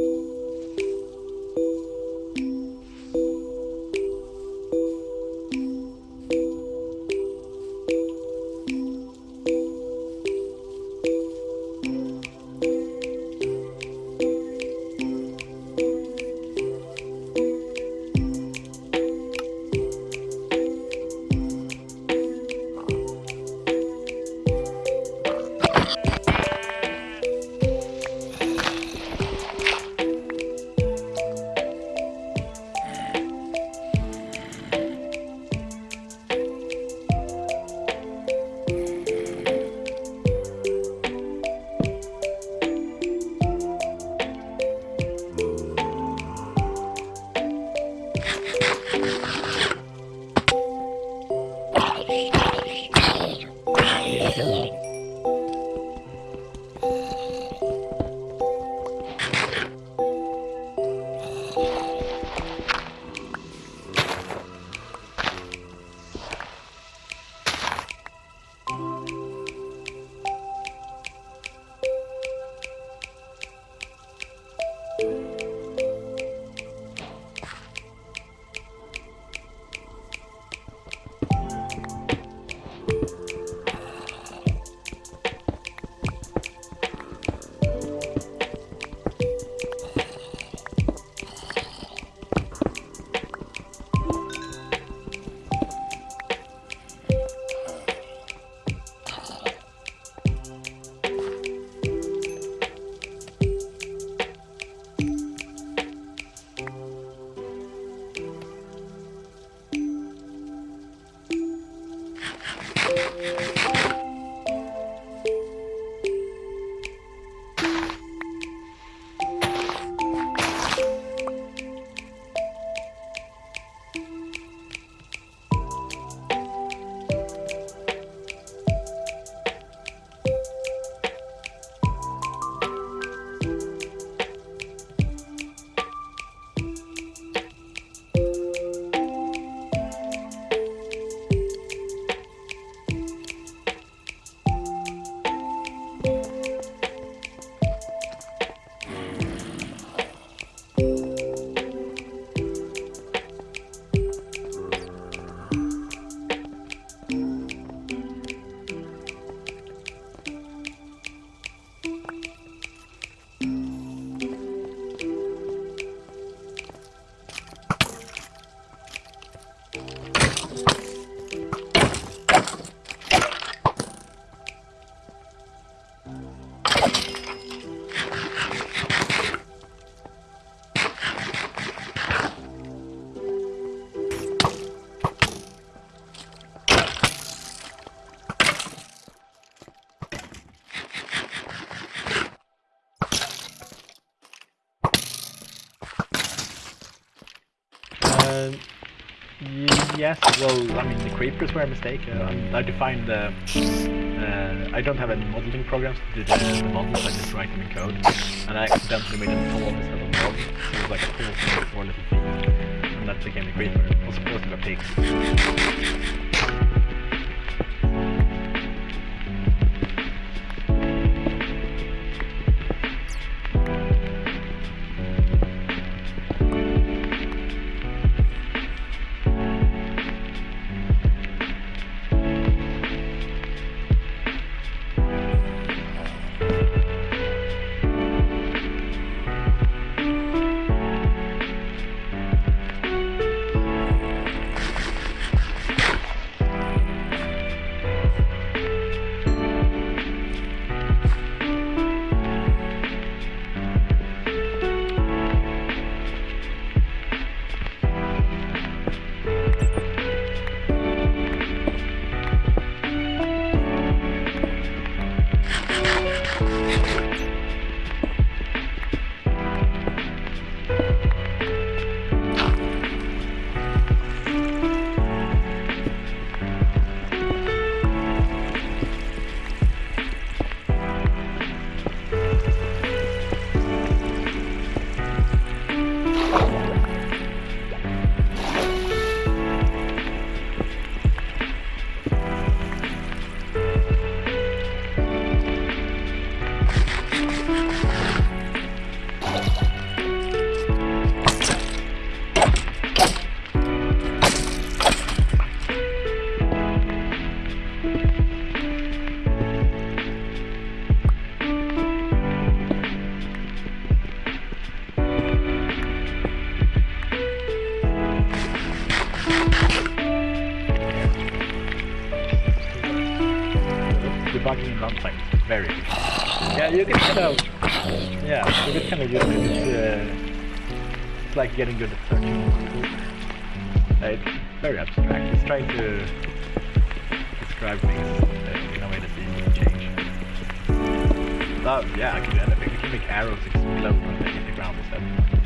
Uh, yes, well, I mean, the creepers were a mistake. Uh, I defined the... Uh, I don't have any modeling programs to do the, the models, I just write them in code. And I accidentally made a tall instead of dog. It was like a with four little feet. And that became a creeper. It was supposed to be a pig. Like getting good at searching. It's very abstract. It's trying to describe things uh, in a way that's easy to change. Oh, yeah, I can do anything. We can make arrows explode when they hit the ground instead.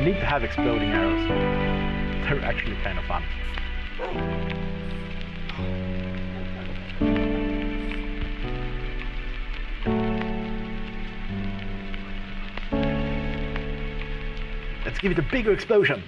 You need to have exploding arrows. They're actually kind of fun. Let's give it a bigger explosion.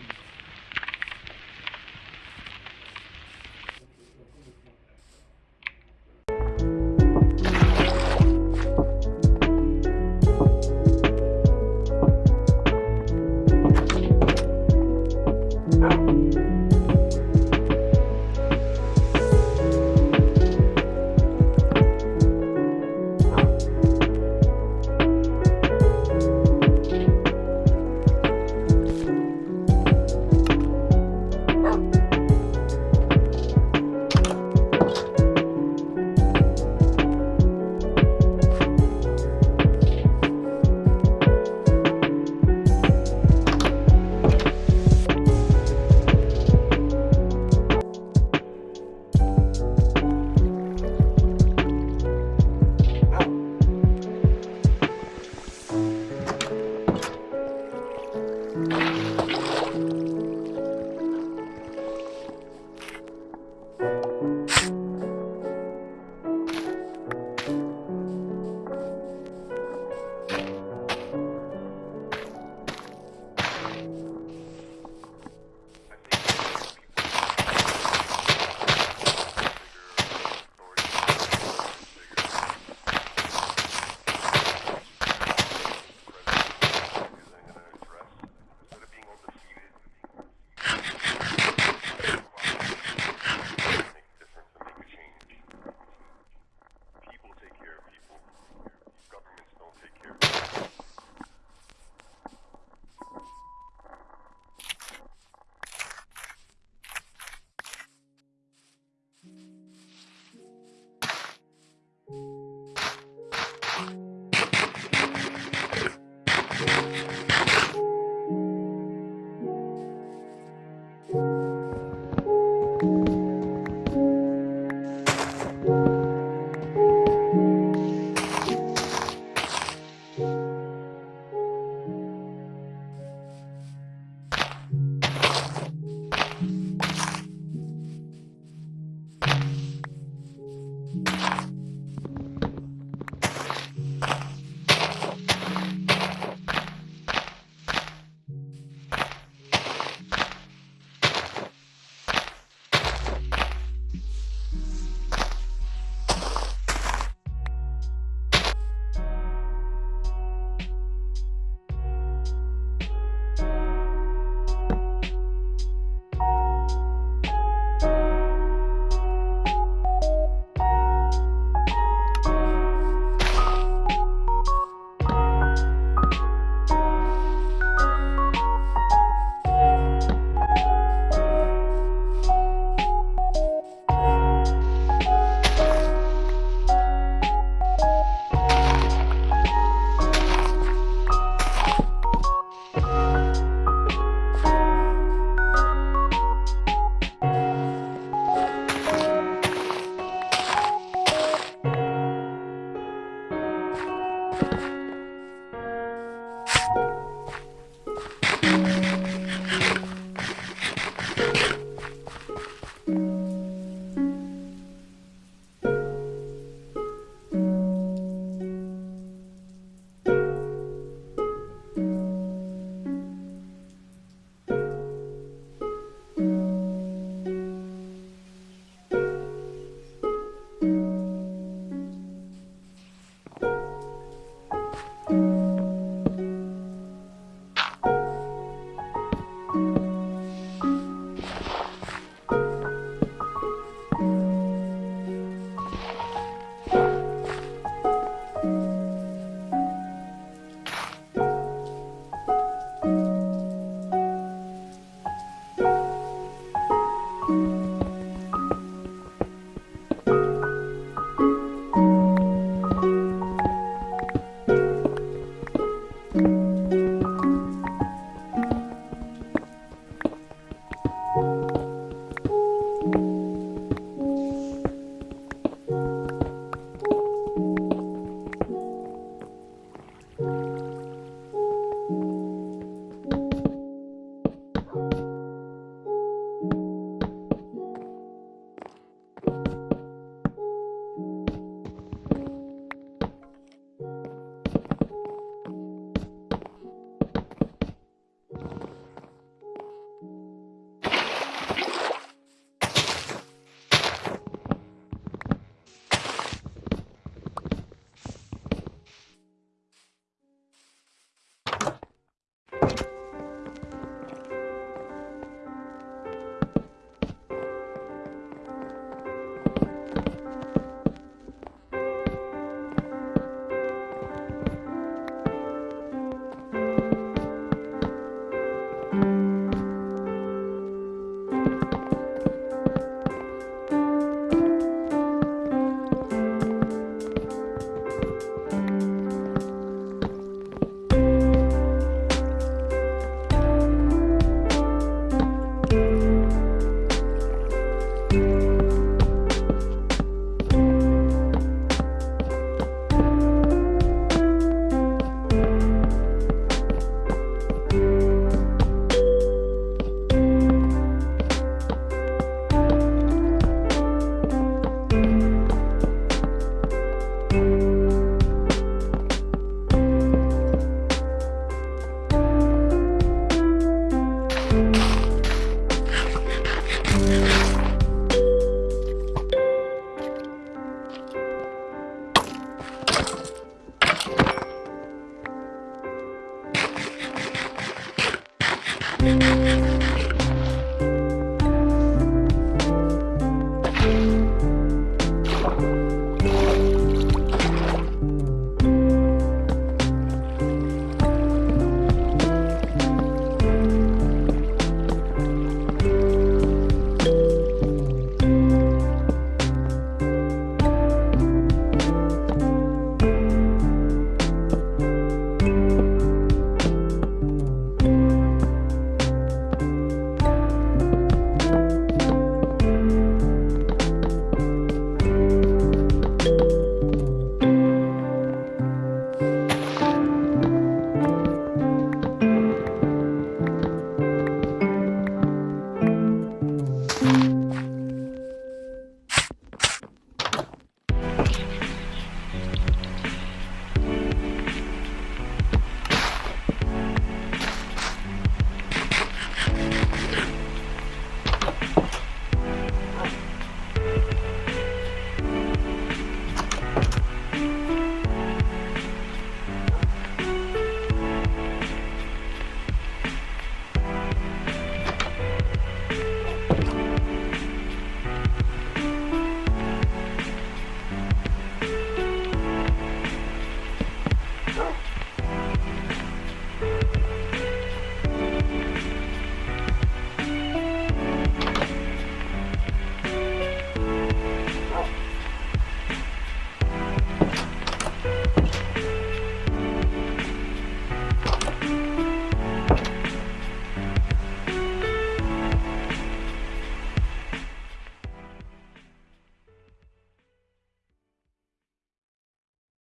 Ha ha ha!